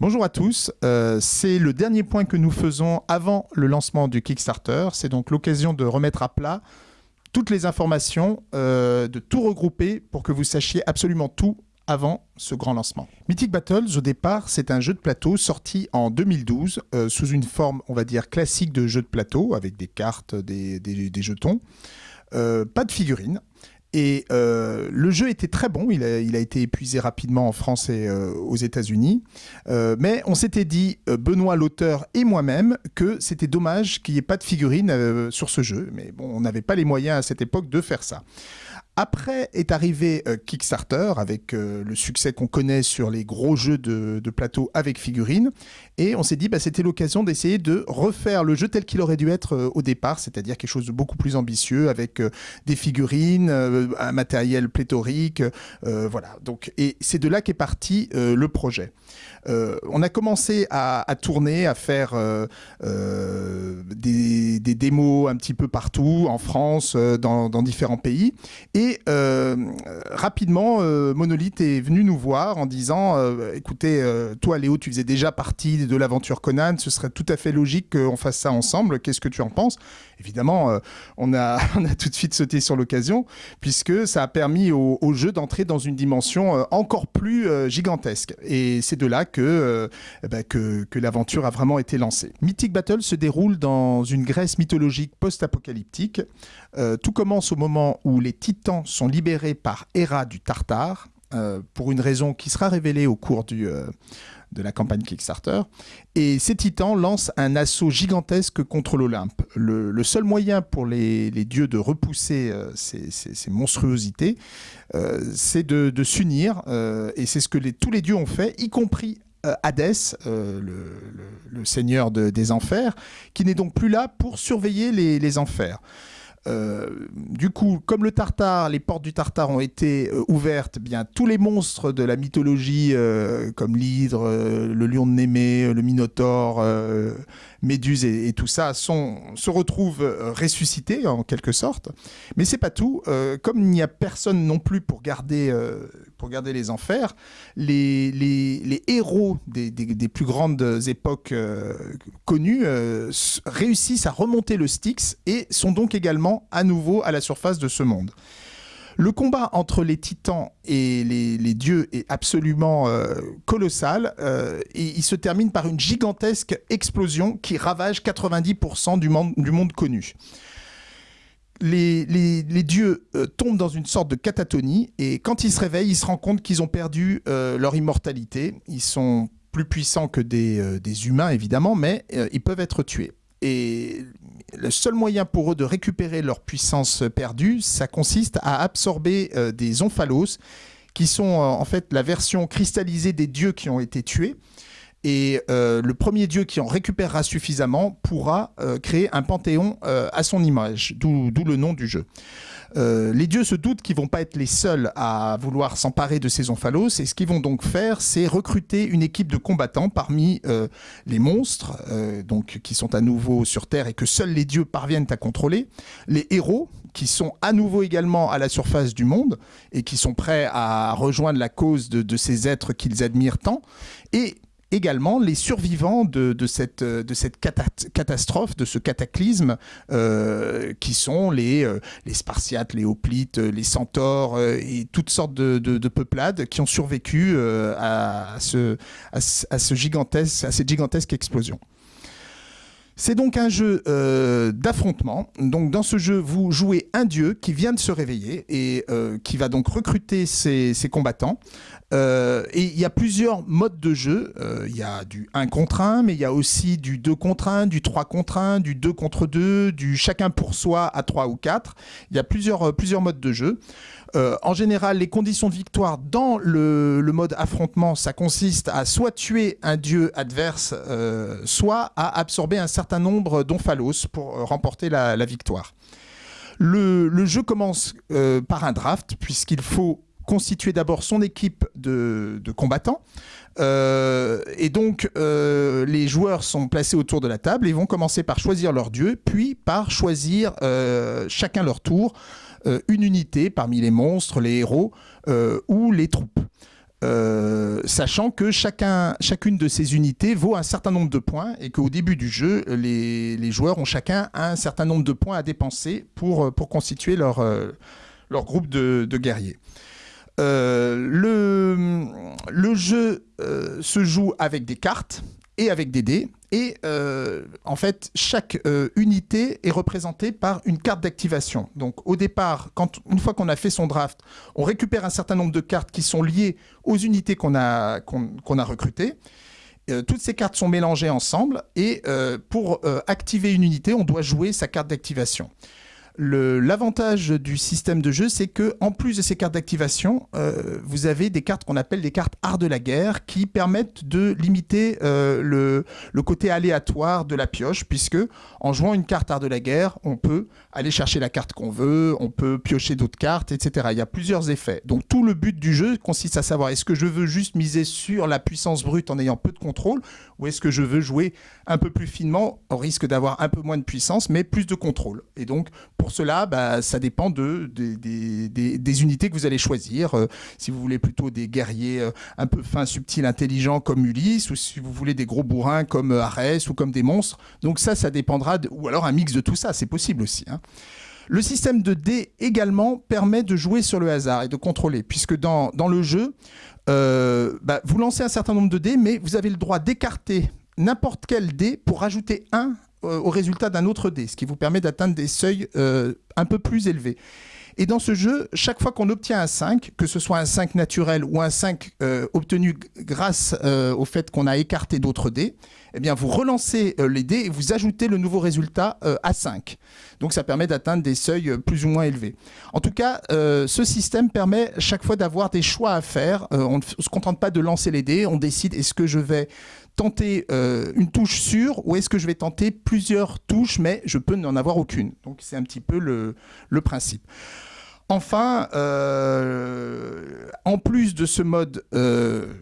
Bonjour à tous, euh, c'est le dernier point que nous faisons avant le lancement du Kickstarter. C'est donc l'occasion de remettre à plat toutes les informations, euh, de tout regrouper pour que vous sachiez absolument tout avant ce grand lancement. Mythic Battles, au départ, c'est un jeu de plateau sorti en 2012 euh, sous une forme, on va dire, classique de jeu de plateau avec des cartes, des, jetons. pas de figurines. Et euh, le jeu était très bon, il a, été épuisé rapidement en France et euh, aux États-Unis. Euh, mais on s'était dit, Benoît l'auteur et moi-même, que c'était dommage qu'il n'y ait pas de figurines sur ce jeu. Mais bon, on n'avait pas les moyens à cette époque de faire ça. Après est arrivé euh, Kickstarter avec euh, le succès qu'on connaît sur les gros jeux de, plateau avec figurines. Et on s'est dit, bah, c'était l'occasion d'essayer de refaire le jeu tel qu'il aurait dû être euh, au départ, c'est-à-dire quelque chose de beaucoup plus ambitieux avec des figurines, un matériel pléthorique. voilà. Donc, et c'est de là qu'est parti le projet. on a commencé à, tourner, à faire des, démos un petit peu partout, en France, dans, différents pays. Et euh, rapidement, euh, Monolith est venu nous voir en disant euh, écoutez, toi Léo, tu faisais déjà partie de l'aventure Conan, ce serait tout à fait logique qu'on fasse ça ensemble. Qu'est-ce que tu en penses? Évidemment, on, a, tout de suite sauté sur l'occasion, puisque ça a permis au, jeu d'entrer dans une dimension encore plus gigantesque. Et c'est de là bah, que, que l'aventure a vraiment été lancée. Mythic Battle se déroule dans une Grèce mythologique post-apocalyptique. tout commence au moment où les titans sont libérés par Héra du Tartare, euh, pour une raison qui sera révélée au cours du, euh, de la campagne Kickstarter. Et ces titans lancent un assaut gigantesque contre l'Olympe. Le, seul moyen pour les, dieux de repousser euh, ces, monstruosités, c'est de, s'unir. et c'est ce que tous les dieux ont fait, y compris Hadès, le, seigneur des enfers, qui n'est donc plus là pour surveiller les enfers. Euh, du coup, comme le Tartare, les portes du Tartare ont été euh, ouvertes, eh bien tous les monstres de la mythologie, euh, comme l'hydre, le lion de Némée, le Minotaure, Méduse et, tout ça, se retrouvent ressuscités en quelque sorte. Mais c'est pas tout. comme il n'y a personne non plus pour garder, pour les enfers, les, héros des, plus grandes époques connues réussissent à remonter le Styx et sont donc également à nouveau à la surface de ce monde. Le combat entre les titans et les, dieux est absolument euh, colossal euh, et il se termine par une gigantesque explosion qui ravage 90% du monde, du monde connu. Les, dieux euh, tombent dans une sorte de catatonie et quand ils se réveillent, ils se rendent compte qu'ils ont perdu leur immortalité. Ils sont plus puissants que des, des humains évidemment, mais ils peuvent être tués. Et le seul moyen pour eux de récupérer leur puissance perdue, ça consiste à absorber euh, des omphalos, qui sont euh, en fait la version cristallisée des dieux qui ont été tués. Et euh, le premier dieu qui en récupérera suffisamment pourra créer un panthéon à son image, d'où le nom du jeu. Euh, les dieux se doutent qu'ils vont pas être les seuls à vouloir s'emparer de ces omphalos. Et ce qu'ils vont donc faire, c'est recruter une équipe de combattants parmi euh, les monstres, euh, donc qui sont à nouveau sur Terre et que seuls les dieux parviennent à contrôler, les héros qui sont à nouveau également à la surface du monde et qui sont prêts à rejoindre la cause de ces êtres qu'ils admirent tant, et également les survivants de, cette, cette catastrophe, de ce cataclysme, euh, qui sont les, euh, les Spartiates, les Hoplites, les Centaures euh, et toutes sortes de, peuplades qui ont survécu à, cette gigantesque explosion. C'est donc un jeu d'affrontement. Donc dans ce jeu, vous jouez un dieu qui vient de se réveiller et qui va donc recruter ses combattants. Euh, et il y a plusieurs modes de jeu. Euh, il y a du 1 contre 1, mais il y a aussi du 2 contre 1, du 3 contre 1, du 2 contre 2, du chacun pour soi à 3 ou 4. Il y a plusieurs, euh, plusieurs modes de jeu. en général, les conditions de victoire dans le, mode affrontement, ça consiste à soit tuer un dieu adverse, soit à absorber un certain nombre d'omphalos pour remporter la, victoire. Le, jeu commence par un draft, puisqu'il faut constituer d'abord son équipe de, combattants. Euh, et donc, euh, les joueurs sont placés autour de la table et vont commencer par choisir leur dieu, puis par choisir euh, chacun leur tour une unité parmi les monstres, les héros ou les troupes. sachant que chacun, chacune de ces unités vaut un certain nombre de points et qu'au début du jeu, les, joueurs ont chacun un certain nombre de points à dépenser pour, constituer leur groupe de, guerriers. Le, le, jeu se joue avec des cartes et avec des dés. Et euh, en fait, chaque euh, unité est représentée par une carte d'activation. Donc au départ, quand, une fois qu'on a fait son draft, on récupère un certain nombre de cartes qui sont liées aux unités qu'on a, recrutées. Euh, toutes ces cartes sont mélangées ensemble et pour activer une unité, on doit jouer sa carte d'activation. L'avantage du système de jeu, c'est que en plus de ces cartes d'activation, euh, vous avez des cartes qu'on appelle des cartes art de la guerre qui permettent de limiter euh, le, le, côté aléatoire de la pioche, puisque en jouant une carte art de la guerre, on peut aller chercher la carte qu'on veut, on peut piocher d'autres cartes, etc. Il y a plusieurs effets. Donc tout le but du jeu consiste à savoir est-ce que je veux juste miser sur la puissance brute en ayant peu de contrôle, ou est-ce que je veux jouer un peu plus finement au risque d'avoir un peu moins de puissance, mais plus de contrôle. Et donc pour cela, bah, ça dépend de, des, unités que vous allez choisir. Euh, si vous voulez plutôt des guerriers euh, un peu fins, subtils, intelligents comme Ulysse, ou si vous voulez des gros bourrins comme Arès ou comme des monstres. Donc ça, ça dépendra, ou alors un mix de tout ça, c'est possible aussi. Hein. Le système de dés également permet de jouer sur le hasard et de contrôler, puisque dans, le jeu, bah, vous lancez un certain nombre de dés, mais vous avez le droit d'écarter n'importe quel dé pour rajouter un euh, au résultat d'un autre dé, ce qui vous permet d'atteindre des seuils euh, un peu plus élevés. Et dans ce jeu, chaque fois qu'on obtient un 5, que ce soit un 5 naturel ou un 5 euh, obtenu grâce au fait qu'on a écarté d'autres dés, eh bien vous relancez les dés et vous ajoutez le nouveau résultat à 5. Donc ça permet d'atteindre des seuils plus ou moins élevés. En tout cas, ce système permet chaque fois d'avoir des choix à faire. on ne se contente pas de lancer les dés, on décide est-ce que je vais tenter euh, une touche sûre ou est-ce que je vais tenter plusieurs touches mais je peux n'en avoir aucune Donc c'est un petit peu le, principe. Enfin, euh, en plus de ce mode euh,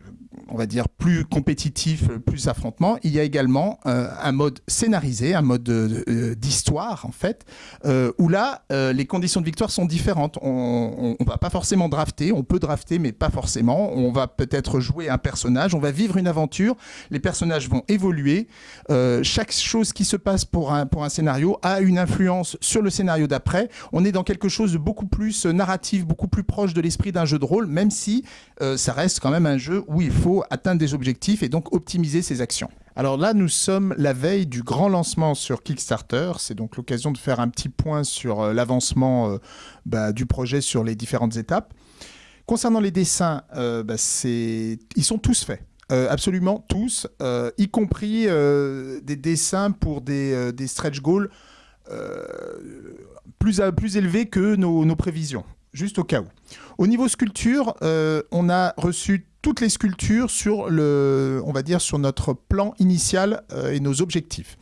on va dire, plus compétitif, plus affrontement, il y a également euh, un mode scénarisé, un mode euh, d'histoire, en fait, euh, où là, les conditions de victoire sont différentes. On ne va pas forcément drafter, on peut drafter, mais pas forcément. On va peut-être jouer un personnage, on va vivre une aventure, les personnages vont évoluer. chaque chose qui se passe pour un, pour un scénario a une influence sur le scénario d'après. On est dans quelque chose de beaucoup plus narratif, beaucoup plus proche de l'esprit d'un jeu de rôle, même si ça reste quand même un jeu où il faut atteindre des objectifs et donc optimiser ses actions. Alors là, nous sommes la veille du grand lancement sur Kickstarter. C'est donc l'occasion de faire un petit point sur euh, l'avancement euh, bah, du projet sur les différentes étapes. Concernant les dessins, euh, bah, ils sont tous faits. absolument tous, y compris des dessins pour des, stretch goals plus, plus élevés que nos prévisions juste au cas où. Au niveau sculpture, euh, on a reçu toutes les sculptures sur le, on va dire, sur notre plan initial euh, et nos objectifs.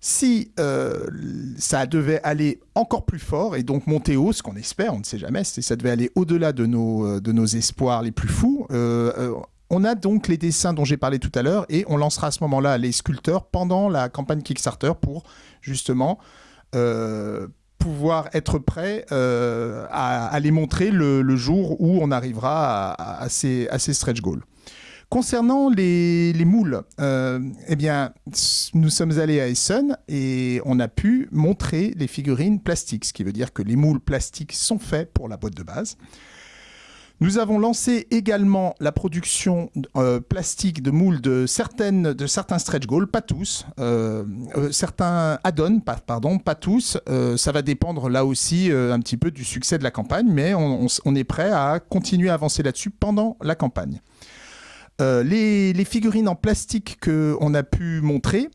Si euh, ça devait aller encore plus fort et donc monter haut, ce qu'on espère, on ne sait jamais, si ça devait aller au-delà de nos, de nos espoirs les plus fous, on a donc les dessins dont j'ai parlé tout à l'heure et on lancera à ce moment-là les sculpteurs pendant la campagne Kickstarter pour justement pouvoir être prêt euh, à, les montrer le, jour où on arrivera à, ces, stretch goals. Concernant les, moules, euh, eh bien, nous sommes allés à Essen et on a pu montrer les figurines plastiques, ce qui veut dire que les moules plastiques sont faits pour la boîte de base. Nous avons lancé également la production euh, plastique de moules de, certaines, de certains stretch goals, pas tous, euh, euh, certains add-ons, pardon, pas tous. ça va dépendre là aussi un petit peu du succès de la campagne, mais on, est prêt à continuer à avancer là-dessus pendant la campagne. les, les, figurines en plastique qu'on a pu montrer,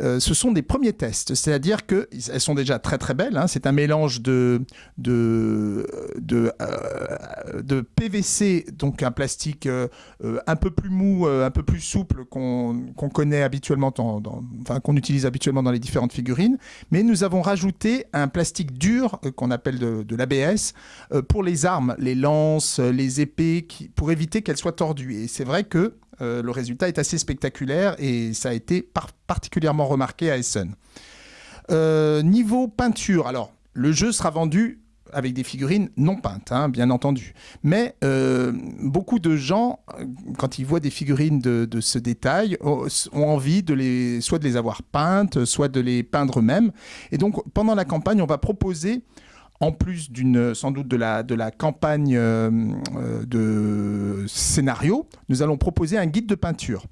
euh, ce sont des premiers tests, c'est-à-dire qu'elles sont déjà très très belles. Hein. C'est un mélange de, euh, PVC, donc un plastique euh, un peu plus mou, un peu plus souple qu'on connaît habituellement, enfin, qu'on utilise habituellement dans les différentes figurines. Mais nous avons rajouté un plastique dur qu'on appelle de, l'ABS pour les armes, les lances, les épées, pour éviter qu'elles soient tordues. Et c'est vrai que euh, le résultat est assez spectaculaire et ça a été particulièrement remarqué à Essen. Euh, niveau peinture, alors le jeu sera vendu avec des figurines non peintes, hein, bien entendu. Mais beaucoup de gens, quand ils voient des figurines de, ce détail, ont envie de les, soit de les avoir peintes, soit de les peindre eux-mêmes. Et donc, pendant la campagne, on va proposer en plus d'une sans doute de la, de la campagne de scénario, nous allons proposer un guide de peinture.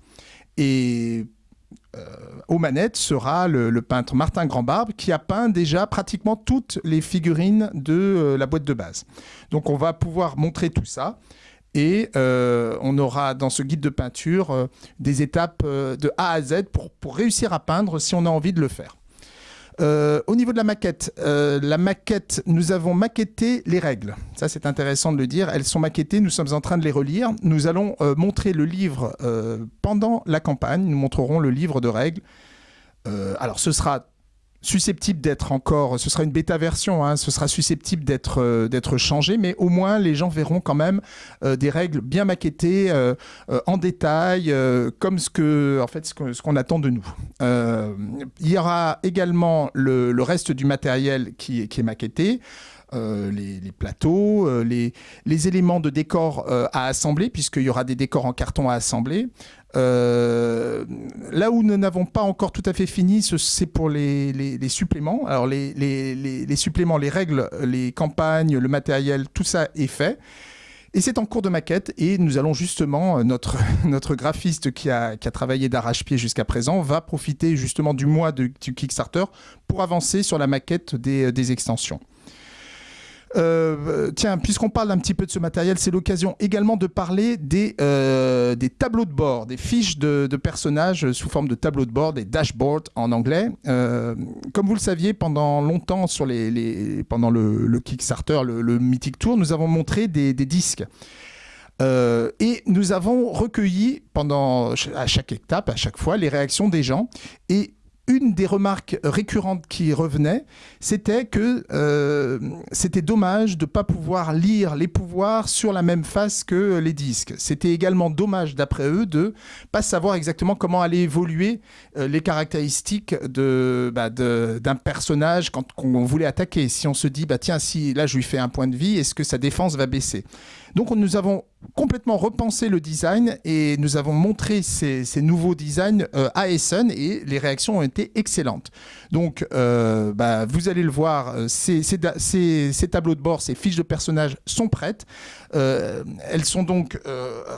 Et euh, aux manettes sera le, peintre Martin Grandbarbe qui a peint déjà pratiquement toutes les figurines de euh, la boîte de base. Donc on va pouvoir montrer tout ça. Et euh, on aura dans ce guide de peinture des étapes de A à Z pour réussir à peindre si on a envie de le faire. Euh, au niveau de la maquette, euh, la maquette, nous avons maquetté les règles. Ça, c'est intéressant de le dire. Elles sont maquettées, nous sommes en train de les relire. Nous allons euh, montrer le livre pendant la campagne. Nous montrerons le livre de règles. alors, ce sera susceptible d'être encore, ce sera une bêta version, hein, ce sera susceptible d'être euh, d'être changé, mais au moins les gens verront quand même euh, des règles bien maquettées euh, en détail, comme ce que en fait ce qu'on attend de nous. il y aura également le, le reste du matériel qui, qui est maquetté. les, les, plateaux, les, les, éléments de décor à assembler, puisqu'il y aura des décors en carton à assembler, euh, là où nous n'avons pas encore tout à fait fini, c'est pour les, suppléments. Alors les, suppléments, les règles, les campagnes, le matériel, tout ça est fait. Et c'est en cours de maquette et nous allons justement, euh, notre, notre graphiste qui a, travaillé d'arrache-pied jusqu'à présent va profiter justement du mois de, du Kickstarter pour avancer sur la maquette des, des extensions. Euh, tiens, puisqu'on parle un petit peu de ce matériel, c'est l'occasion également de parler des, euh, des tableaux de bord, des fiches de, personnages sous forme de tableaux de bord, des dashboards en anglais. Euh, comme vous le saviez, pendant longtemps, sur les, pendant le, Kickstarter, le, Mythic Tour, nous avons montré des, disques. et nous avons recueilli pendant à chaque étape, à chaque fois, les réactions des gens. Et une des remarques récurrentes qui revenait, c'était que euh, c'était dommage de ne pas pouvoir lire les pouvoirs sur la même face que les disques. C'était également dommage, d'après eux, de pas savoir exactement comment allaient évoluer euh, les caractéristiques bah, d'un personnage quand voulait attaquer. Si on se dit, bah tiens, si là je lui fais un point de vie, est-ce que sa défense va baisser? Donc nous avons complètement repensé le design et nous avons montré ces, nouveaux designs euh, à Essen et les réactions ont été excellentes. Donc euh, bah, vous allez le voir, euh, ces, tableaux de bord, ces fiches de personnages sont prêtes. elles sont donc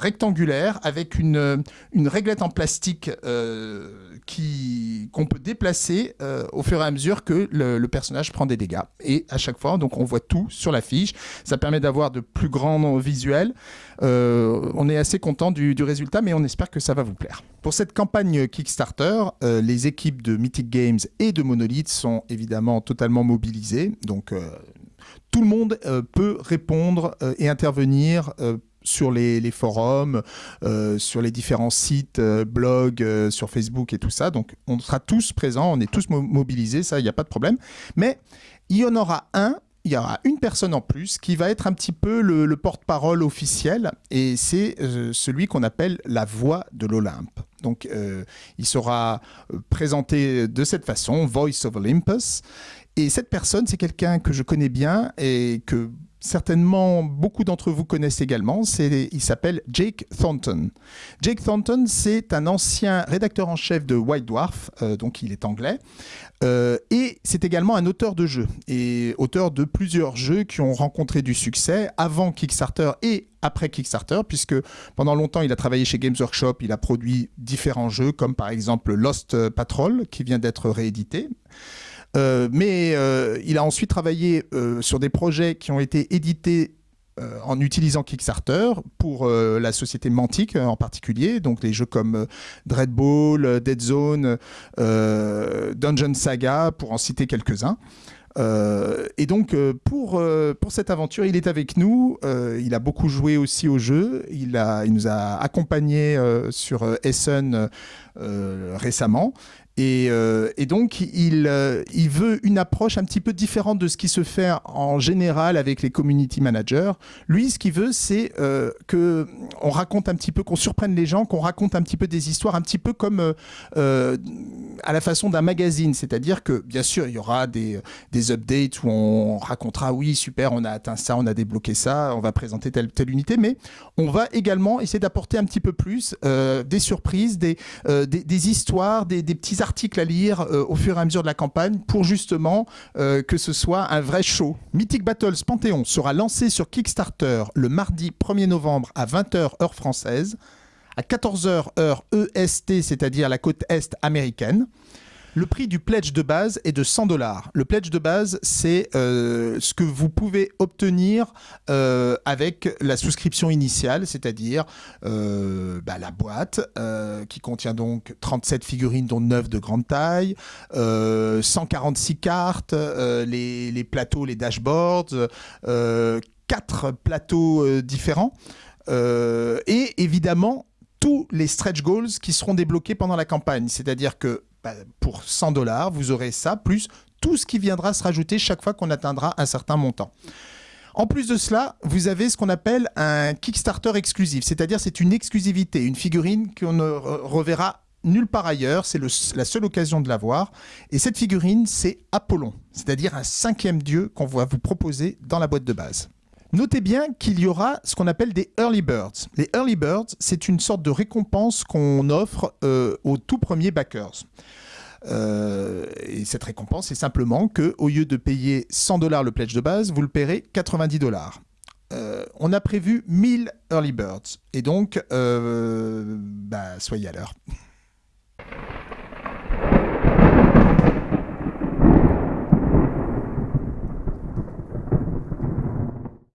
rectangulaires avec une, une réglette en plastique qu'on peut déplacer euh, au fur et à mesure que le, personnage prend des dégâts. Et à chaque fois, donc on voit tout sur la fiche. Ça permet d'avoir de plus grands visuels. Euh, on est assez content du, résultat, mais on espère que ça va vous plaire. Pour cette campagne Kickstarter, euh, les équipes de Mythic Games et de Monolith sont évidemment totalement mobilisées. Donc tout le monde peut répondre et intervenir sur les, forums, euh, sur les différents sites, euh, blogs, euh, sur Facebook et tout ça. Donc on sera tous présents, on est tous mobilisés, ça, il n'y a pas de problème. Mais il y en aura un il y aura une personne en plus qui va être un petit peu le, porte-parole officiel et c'est celui qu'on appelle la voix de l'Olympe. Donc il sera présenté de cette façon, Voice of Olympus. Et cette personne, c'est quelqu'un que je connais bien et que certainement beaucoup d'entre vous connaissent également. Il s'appelle Jake Thornton. Jake Thornton, c'est un ancien rédacteur en chef de White Dwarf, euh, donc il est anglais, euh, et c'est également un auteur de jeux, et auteur de plusieurs jeux qui ont rencontré du succès avant Kickstarter et après Kickstarter, puisque pendant longtemps il a travaillé chez Games Workshop, il a produit différents jeux, comme par exemple Lost Patrol, qui vient d'être réédité. Euh, mais euh, il a ensuite travaillé euh, sur des projets qui ont été édités en utilisant Kickstarter pour la société Mantic en particulier, donc des jeux comme Dreadball, Dead Zone, Dungeon Saga, pour en citer quelques-uns. et donc pour, pour cette aventure, il est avec nous. il a beaucoup joué aussi au jeu. Il, a, il nous a accompagnés sur Essen récemment. Et, euh, et donc, il, euh, il veut une approche un petit peu différente de ce qui se fait en général avec les community managers. Lui, ce qu'il veut, c'est euh, que on raconte un petit peu, qu'on surprenne les gens, qu'on raconte un petit peu des histoires, un petit peu comme euh, à la façon d'un magazine. C'est-à-dire que, bien sûr, il y aura des, des updates où on racontera, oui, super, on a atteint ça, on a débloqué ça, on va présenter telle telle unité, mais on va également essayer d'apporter un petit peu plus des surprises, des, des, des histoires, des petits articles à lire euh, au fur et à mesure de la campagne pour justement euh, que ce soit un vrai show. Mythic Battles Panthéon sera lancé sur Kickstarter le mardi 1er novembre à 20h heure française, à 14h heure EST, c'est-à-dire la côte est américaine. Le prix du pledge de base est de 100 dollars. Le pledge de base, c'est euh, ce que vous pouvez obtenir euh, avec la souscription initiale, c'est-à-dire euh, bah, la boîte qui contient donc 37 figurines, dont 9 de grande taille, euh, 146 cartes, les, les plateaux, les dashboards, euh, 4 plateaux différents, et évidemment tous les stretch goals qui seront débloqués pendant la campagne. C'est-à-dire que pour 100 dollars, vous aurez ça, plus tout ce qui viendra se rajouter chaque fois qu'on atteindra un certain montant. En plus de cela, vous avez ce qu'on appelle un Kickstarter exclusif, c'est-à-dire c'est une exclusivité, une figurine qu'on ne re- reverra nulle part ailleurs, c'est la seule occasion de la voir. Et cette figurine, c'est Apollon, c'est-à-dire un cinquième dieu qu'on va vous proposer dans la boîte de base. Notez bien qu'il y aura ce qu'on appelle des early birds. Les early birds, c'est une sorte de récompense qu'on offre euh, aux tout premiers backers. Euh, et cette récompense, c'est simplement que au lieu de payer 100 dollars le pledge de base, vous le paierez 90 dollars. Euh, on a prévu 1000 early birds et donc bah, soyez à l'heure.